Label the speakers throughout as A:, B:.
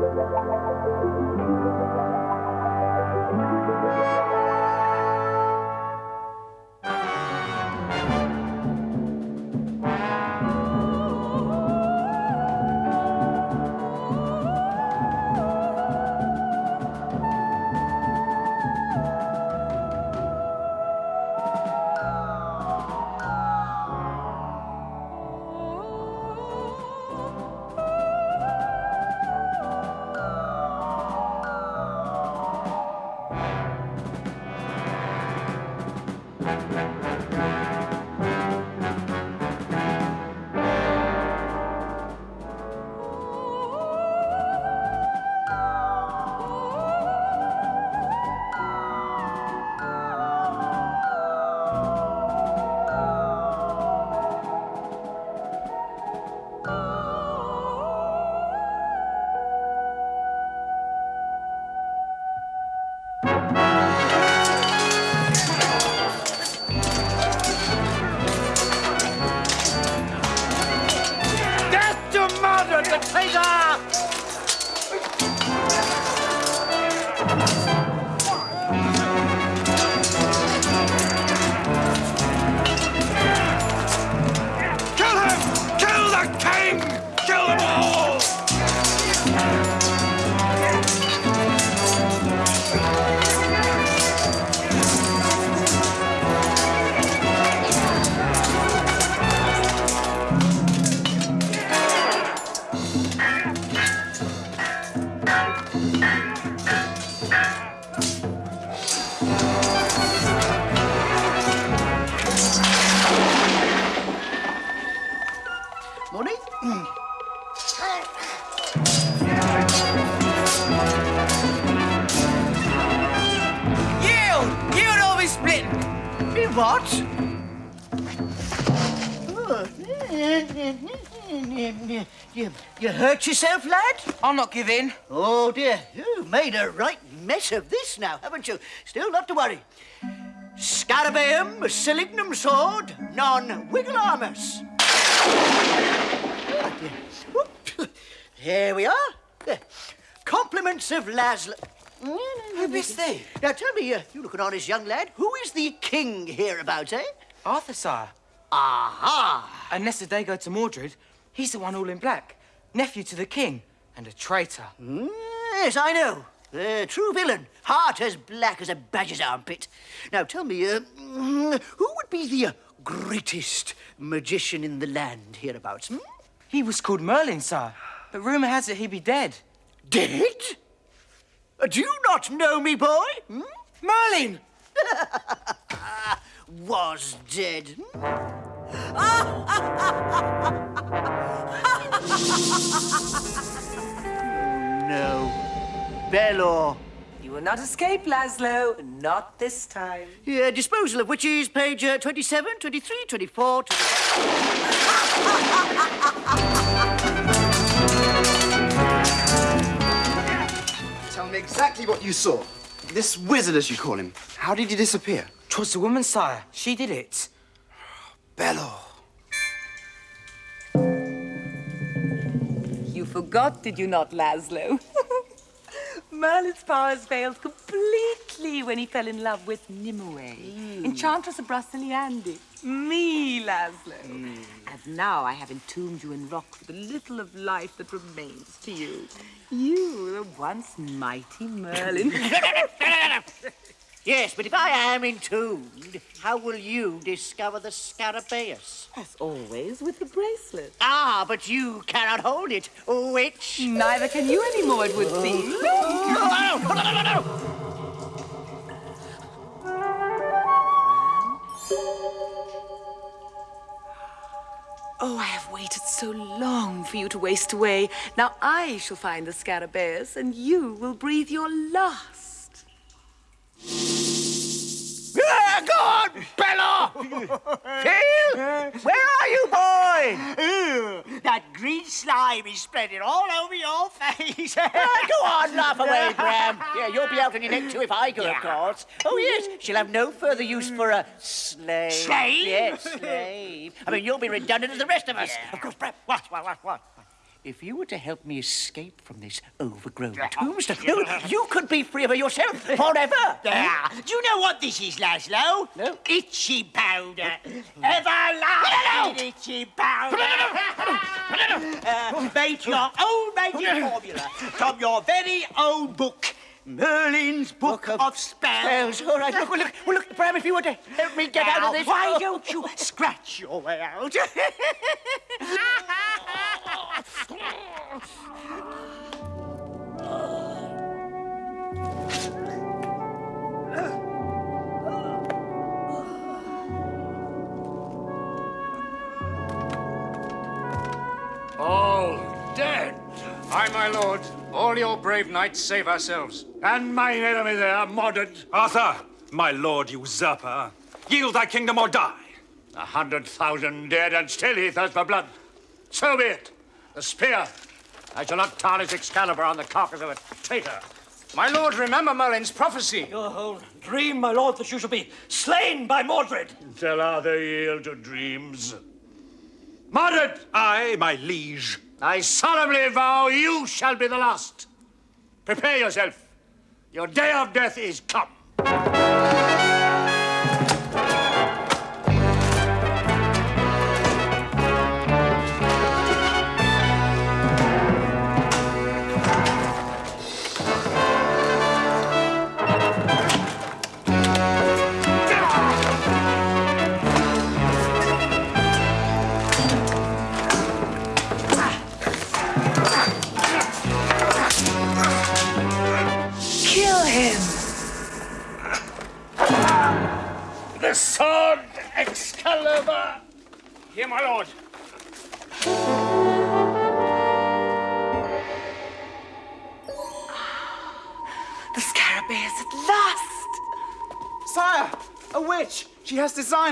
A: Death
B: you hurt yourself, lad?
A: I'll not give in.
B: Oh, dear. You've made a right mess of this now, haven't you? Still not to worry. Scarabaeum, silignum sword, non wigglearmus. Ah, dear. Whoop. Here we are. There. Compliments of Laszlo.
A: Who bist thee?
B: Now tell me, uh, you look an honest young lad, who is the king hereabouts, eh?
A: Arthur, sire.
B: Aha!
A: Unless the day go to Mordred, he's the one all in black. Nephew to the king and a traitor.
B: Mm, Yes, I know. A true villain. Heart as black as a badger's armpit. Now tell me, uh, mm, who would be the uh, greatest magician in the land hereabouts? Hmm?
A: He was called Merlin, sir, But rumour has it he be dead.
B: Dead? Uh, Do you not know me, boy? Hmm?
A: Merlin!
B: Was dead. Hmm? No. Belor.
C: You will not escape, Laszlo. Not this time.
B: Yeah, disposal of witches, page uh, 27, 23, 24, 25.
D: Tell me exactly what you saw. This wizard, as you call him. How did he disappear?
A: Twas the woman, sire. She did it.
D: Belor.
C: You forgot, did you not, Laszlo? Merlin's powers failed completely when he fell in love with Nimue, hmm. Enchantress of Broceliande. Me, Laszlo. Hmm. And now I have entombed you in rock for the little of life that remains to you. Hmm. You, the once mighty Merlin.
B: Yes, but if I am entombed, how will you discover the scarabaeus?
C: As always, with the bracelet.
B: Ah, but you cannot hold it, witch.
C: Neither can you anymore, it would seem. Oh, I have waited so long for you to waste away. Now I shall find the scarabaeus, and you will breathe your last.
B: Go on, Bella! Phil, where are you, boy? that green slime is spreading all over your face. Go on, laugh away, Graham. Yeah, you'll be out on your neck too if I go, of course. Oh, yes, she'll have no further use for a slave.
E: Slave?
B: Yes, slave. I mean, you'll be redundant as the rest of us. Of course, Bram, what, what, what, what? If you were to help me escape from this overgrown tombstone, you, you could be free of yourself forever.
E: Ah, do you know what this is, Laszlo?
B: No.
E: Itchy powder. Everlasting itchy powder. uh, made your own magic formula from your very own book. Merlin's Book,
B: Book of
E: of, Spells.
B: Spells. All right, look, well, look, well, look, Bram, if you were to uh, help me get out of this...
E: Why don't you scratch your way out?
F: All dead. Aye, my lord. All your brave knights save ourselves.
G: And mine enemy there, Mordred. Arthur, my lord usurper, yield thy kingdom or die. A hundred thousand dead, and still he thirsts for blood. So be it. The spear. I shall not tarnish Excalibur on the carcass of a traitor.
F: My lord, remember Merlin's prophecy.
H: Your whole dream, my lord, that you shall be slain by Mordred.
G: Shall Arthur yield to dreams? Mordred!
I: Aye, my liege.
G: I solemnly vow you shall be the last. Prepare yourself. Your day of death is come.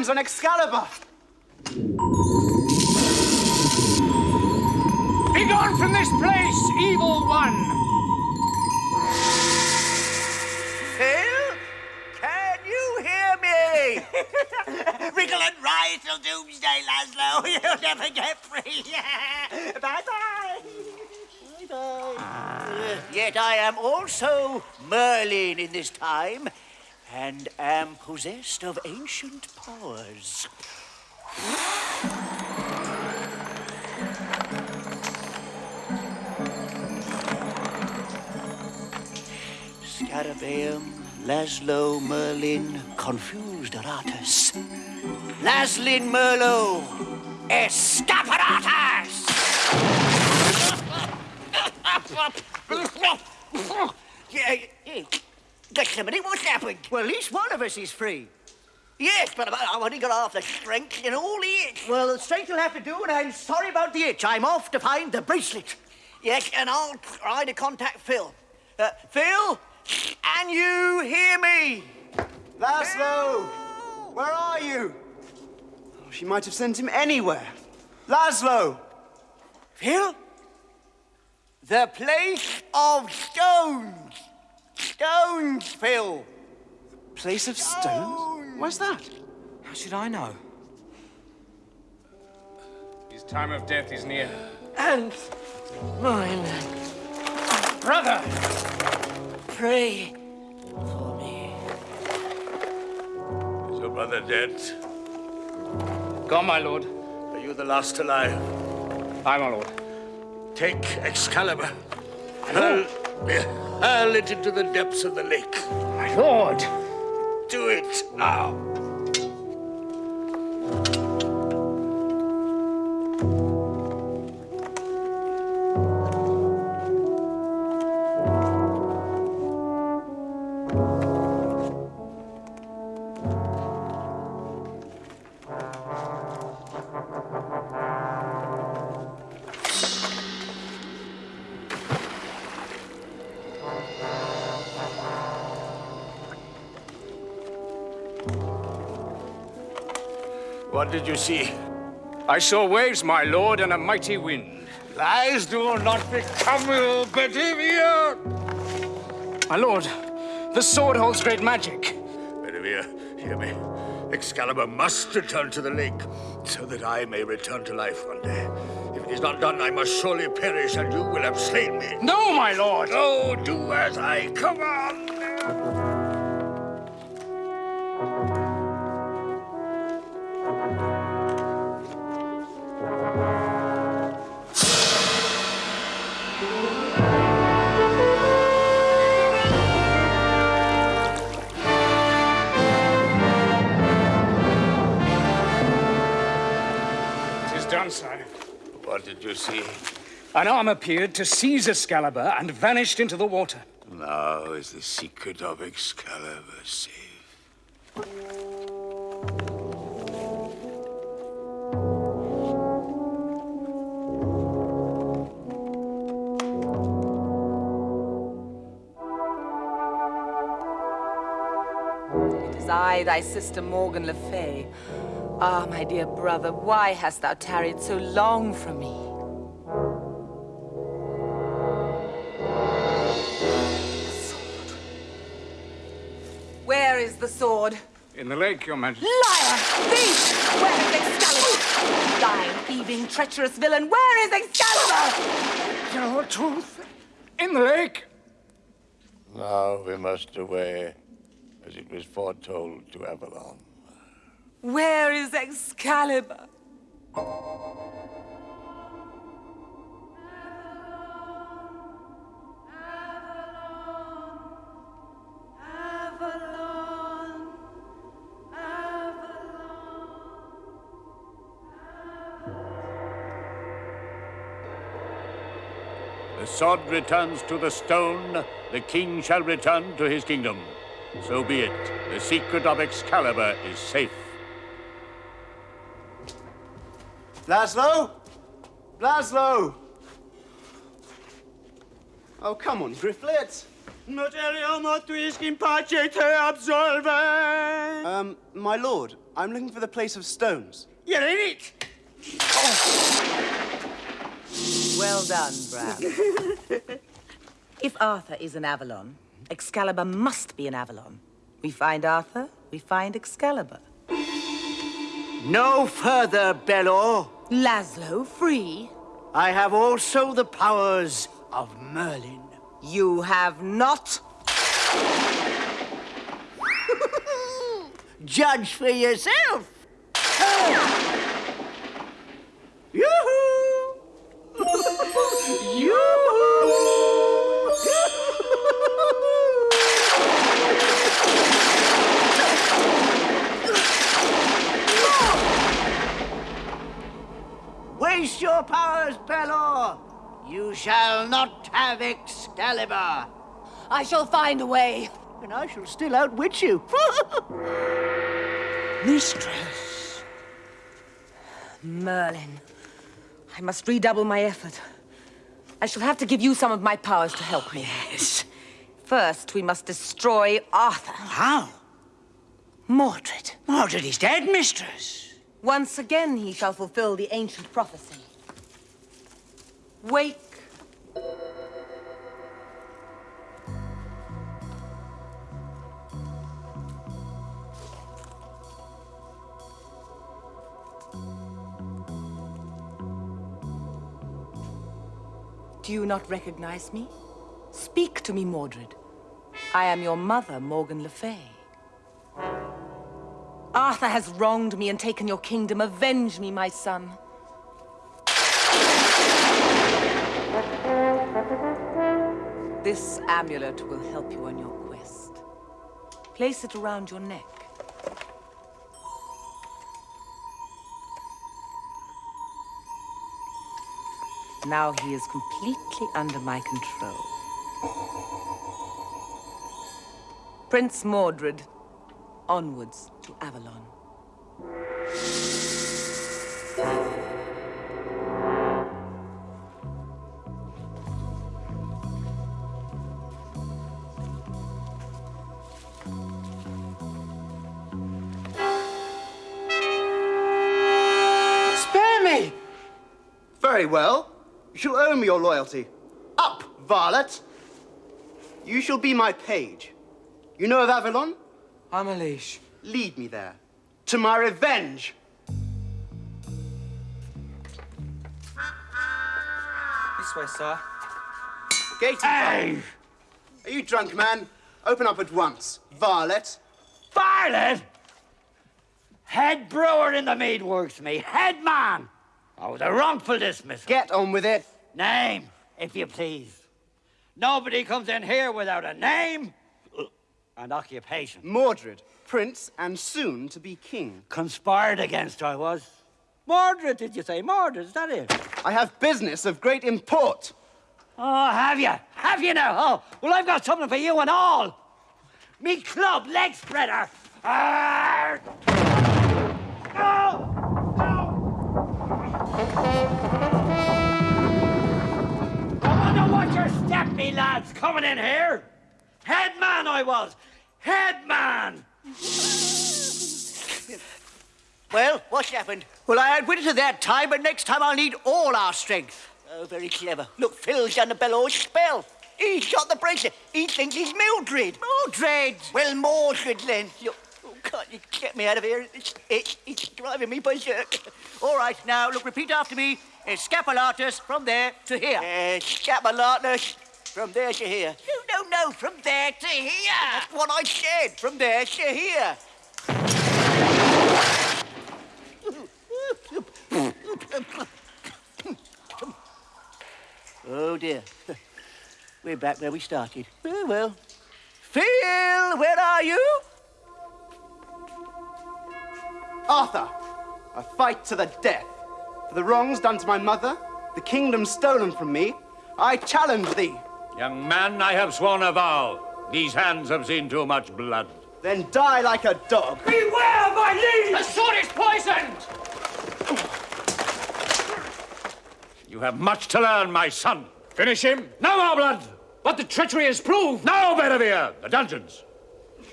D: Has designs on Excalibur.
F: Be gone from this place, evil one.
B: Phil, can you hear me?
E: Wriggle and ride till doomsday, Laszlo. You'll never get free. Bye-bye.
B: Yet I am also Merlin in this time, and am possessed of ancient powers. Scarabaeum, Laszlo, Merlin, confused Aratus. Laslin Merlo, Escaparatus! yeah, yeah. Gethsemane, what's happened? Well, at least one of us is free. Yes, but I've only got half the strength and all the itch. Well, the strength will have to do, and I'm sorry about the itch. I'm off to find the bracelet. Yes, and I'll try to contact Phil. Uh, Phil, can you hear me?
D: Laszlo, where are you? Oh, she might have sent him anywhere. Laszlo!
B: Phil? The place of stones. Stones, Phil.
D: Place of stones? Where's that?
A: How should I know?
F: His time of death is near.
H: And mine.
F: Brother!
B: Pray for me.
G: Is your brother dead?
F: Gone, my lord.
G: Are you the last alive?
F: Aye, my lord.
G: Take Excalibur. Hurl, hurl it into the depths of the lake.
F: My lord!
G: Do it now. What did you see?
F: I saw waves, my lord, and a mighty wind.
G: Lies do not become you, Bedivere!
F: My lord, the sword holds great magic.
G: Bedivere, hear me. Excalibur must return to the lake so that I may return to life one day. If it is not done, I must surely perish, and you will have slain me.
F: No, my lord!
G: Oh, do as I command!
F: Done, sire.
G: What did you see?
F: An arm appeared to seize Excalibur and vanished into the water.
G: Now is the secret of Excalibur safe.
C: It is I, thy sister Morgan Le Fay. Ah, my dear brother, why hast thou tarried so long from me? Where is the sword?
F: In the lake, your majesty.
C: Liar! Thief! Where is Excalibur? Lying, thieving, treacherous villain, where is Excalibur?
F: Your truth. In the lake.
G: Now we must away, as it was foretold to Avalon.
C: Where is Excalibur?
G: The sword returns to the stone, the king shall return to his kingdom. So be it. The secret of Excalibur is safe.
D: Laszlo? Laszlo! Oh, come on, Grifflet.
B: Materiamo tuis in pace te absolve.
D: Um, my lord, I'm looking for the place of stones.
B: You're in it.
C: Well done, Bran. if Arthur is an Avalon, Excalibur must be an Avalon. We find Arthur, we find Excalibur.
B: No further, Belor.
C: Laszlo, free.
B: I have also the powers of Merlin.
C: You have not.
B: Judge for yourself. Waste your powers, Belor! You shall not have Excalibur!
C: I shall find a way.
B: And I shall still outwit you. Mistress.
C: Merlin. I must redouble my effort. I shall have to give you some of my powers to help me.
B: Yes.
C: First, we must destroy Arthur.
B: How?
C: Mordred.
B: Mordred is dead, mistress.
C: Once again, he shall fulfill the ancient prophecy. Wake. Do you not recognize me? Speak to me, Mordred. I am your mother, Morgan Le Fay. Arthur has wronged me and taken your kingdom. Avenge me, my son. This amulet will help you on your quest. Place it around your neck. Now he is completely under my control. Prince Mordred, onwards to Avalon.
D: Spare me! Very well. You shall owe me your loyalty. Up, varlet! You shall be my page. You know of Avalon?
A: I'm a leash.
D: Lead me there. To my revenge!
A: This way, sir.
D: Gaty,
H: Hey!
D: Are you drunk, man? Open up at once. Varlet.
H: Varlet! Head brewer in the mead works, me. Head man! Oh, the wrongful dismissal.
D: Get on with it.
H: Name, if you please. Nobody comes in here without a name and occupation.
D: Mordred, prince and soon to be king.
H: Conspired against I was. Mordred, did you say? Mordred, is that it?
D: I have business of great import.
H: Oh, have you? Have you now? Oh, well, I've got something for you and all. Me club leg spreader. Arr! No! No! I wonder what your step, me lads, coming in here. Head man I was. Head man.
B: Well, what's happened? Well, I had outwitted her that time, but next time I'll need all our strength. Oh, very clever. Look, Phil's done the bellows spell. He's got the bracelet. He thinks he's Mildred. Mildred? Well, Mordred, then. Look, oh, God, you get me out of here. It's, it's, it's driving me berserk. All right, now, look, repeat after me. Escapulatus from there to here. Escapulatus from there to here. No, no, no, from there to here. That's what I said. From there to here. Oh dear. We're back where we started. Well, well. Phil, where are you?
D: Arthur, a fight to the death. For the wrongs done to my mother, the kingdom stolen from me, I challenge thee.
G: Young man, I have sworn a vow. These hands have seen too much blood.
D: Then die like a dog.
H: Beware, my liege!
F: The sword is poisoned!
G: You have much to learn, my son.
F: Finish him.
G: No more blood!
F: But the treachery is proved.
G: No, Bedivere! The dungeons!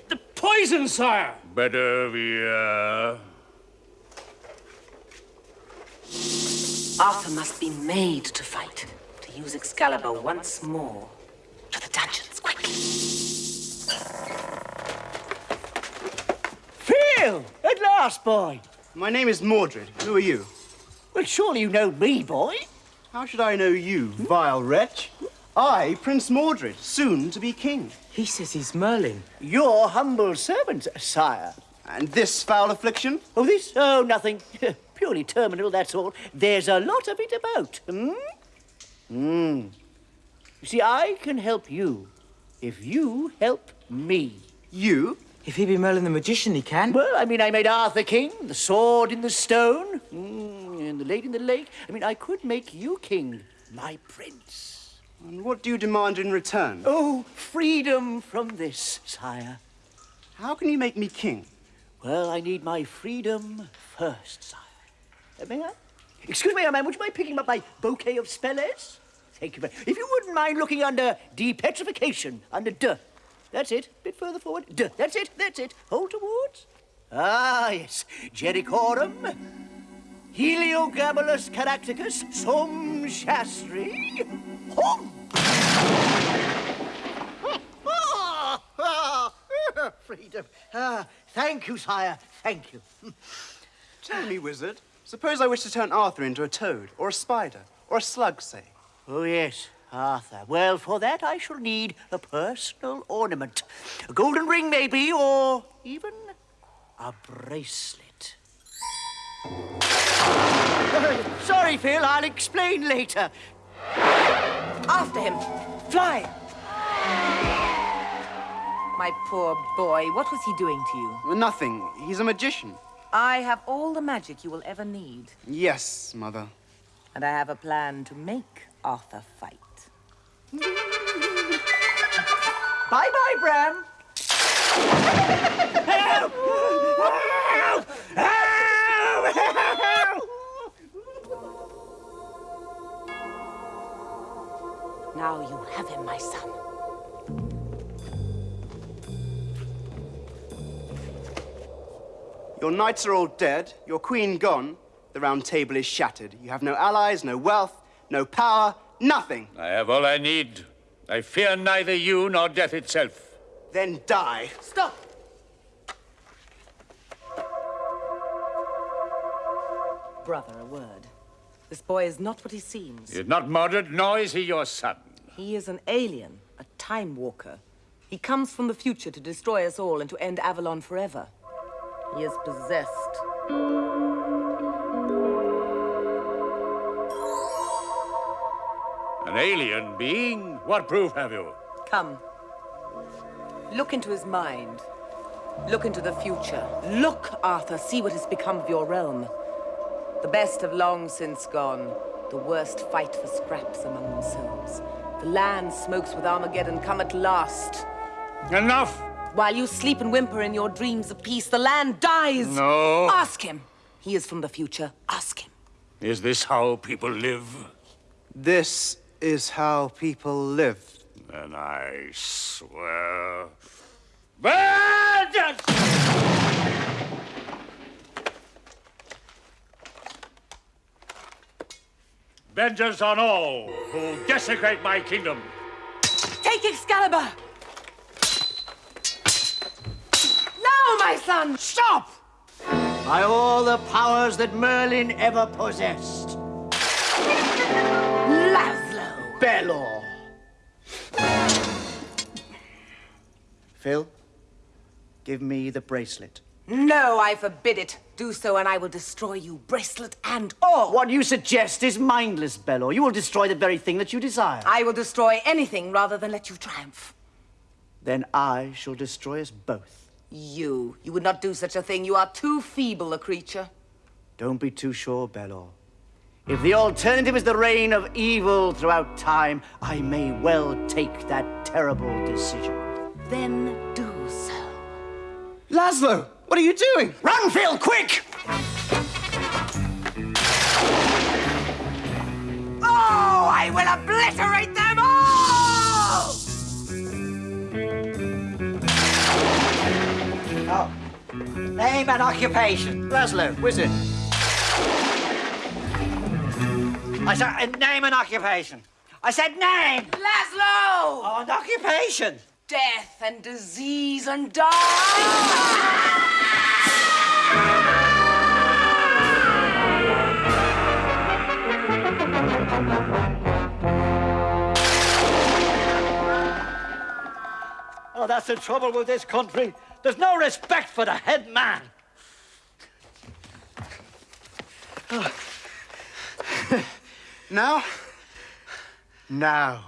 F: The poison, sire.
G: Bedivere.
C: Arthur must be made to fight, to use Excalibur once more. To the dungeons, quickly.
B: Phil! At last, boy.
D: My name is Mordred. Who are you?
B: Well, surely you know me, boy.
D: How should I know you, vile wretch? I, Prince Mordred, soon to be king.
A: He says he's Merlin.
B: Your humble servant, sire.
D: And this foul affliction?
B: Oh, this? Oh, nothing. Purely terminal, that's all. There's a lot of it about. Hmm? Hmm. You see, I can help you if you help me.
D: You?
A: If he be Merlin the magician, he can.
B: Well, I mean, I made Arthur king, the sword in the stone, mm, and the lady in the lake. I mean, I could make you king, my prince.
D: And what do you demand in return?
B: Oh, freedom from this, sire.
D: How can you make me king?
B: Well, I need my freedom first, sire. Uh, may I? Excuse me, young man, would you mind picking up my bouquet of spellers? Thank you If you wouldn't mind looking under depetrification, under D. That's it. A Bit further forward. D. That's it. That's it. Hold towards. Ah, yes. Jerichorum, Heliogabalus caracticus, Som Shastri, Hum! Freedom. Ah, thank you, sire. Thank you.
D: Tell me, wizard. Suppose I wish to turn Arthur into a toad, or a spider, or a slug, say.
B: Oh, yes, Arthur. Well, for that I shall need a personal ornament. A golden ring, maybe, or even a bracelet. Sorry, Phil, I'll explain later.
C: After him. Fly! My poor boy, what was he doing to you?
D: Nothing. He's a magician.
C: I have all the magic you will ever need.
D: Yes, mother.
C: And I have a plan to make Arthur fight.
B: Bye-bye, Bram. Help! Help! Help!
C: Now you have him, my son.
D: Your knights are all dead, your queen gone, the round table is shattered. You have no allies, no wealth, no power, nothing.
G: I have all I need. I fear neither you nor death itself.
D: Then die.
C: Stop! Brother, a word. This boy is not what he seems.
G: He is not Mordred, nor is he your son.
C: He is an alien, a time walker. He comes from the future to destroy us all and to end Avalon forever. He is possessed.
G: Alien being? What proof have you?
C: Come. Look into his mind. Look into the future. Look, Arthur, see what has become of your realm. The best have long since gone. The worst fight for scraps among themselves. The land smokes with Armageddon come at last.
G: Enough!
C: While you sleep and whimper in your dreams of peace, the land dies!
G: No.
C: Ask him! He is from the future. Ask him.
G: Is this how people live?
D: This is how people live.
G: Then I swear. Vengeance! Vengeance on all who desecrate my kingdom.
C: Take Excalibur! Now, my son!
B: Stop! By all the powers that Merlin ever possessed. Belor. Phil, give me the bracelet.
C: No, I forbid it. Do so, and I will destroy you, bracelet and all.
B: What you suggest is mindless, Belor. You will destroy the very thing that you desire.
C: I will destroy anything rather than let you triumph.
B: Then I shall destroy us both.
C: You. You would not do such a thing. You are too feeble a creature.
B: Don't be too sure, Belor. If the alternative is the reign of evil throughout time, I may well take that terrible decision.
C: Then do so.
D: Laszlo, what are you doing?
B: Run, Phil, quick!
C: Oh, I will obliterate them all!
B: Oh. Name and occupation. Laszlo, wizard. I said name and occupation. I said name.
C: Laszlo!
B: Oh, and occupation.
C: Death and disease and die!
B: Oh, that's the trouble with this country. There's no respect for the head man.
D: Now? Now.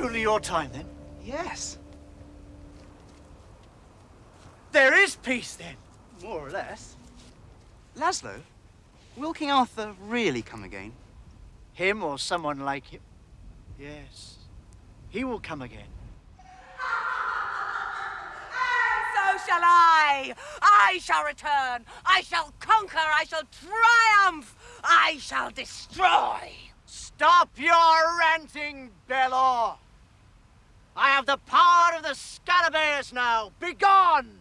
B: Truly your time, then?
D: Yes.
B: There is peace, then.
D: More or less. Laszlo, will King Arthur really come again?
B: Him or someone like him? Yes. He will come again.
C: So shall I! I shall return! I shall conquer! I shall triumph! I shall destroy!
B: Stop your ranting, Belor! I have the power of the Scarabaeus now. Begone!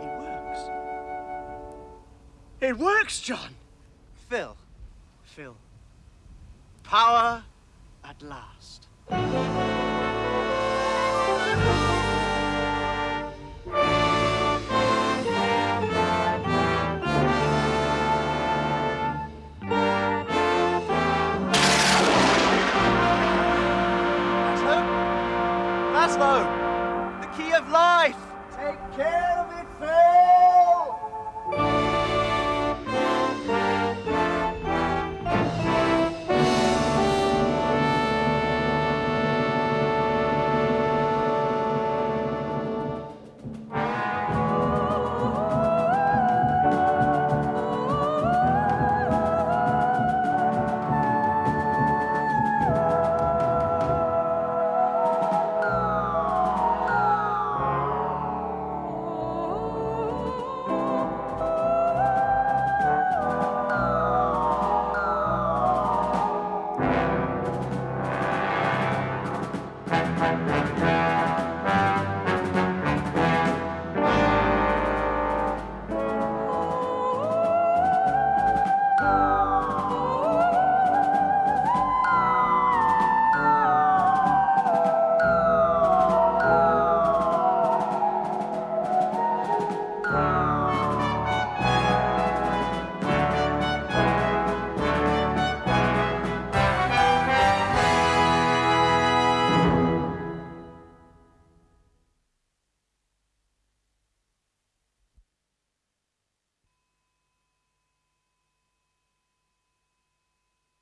B: It works. It works, John.
D: Phil.
B: Phil. Power at last. Care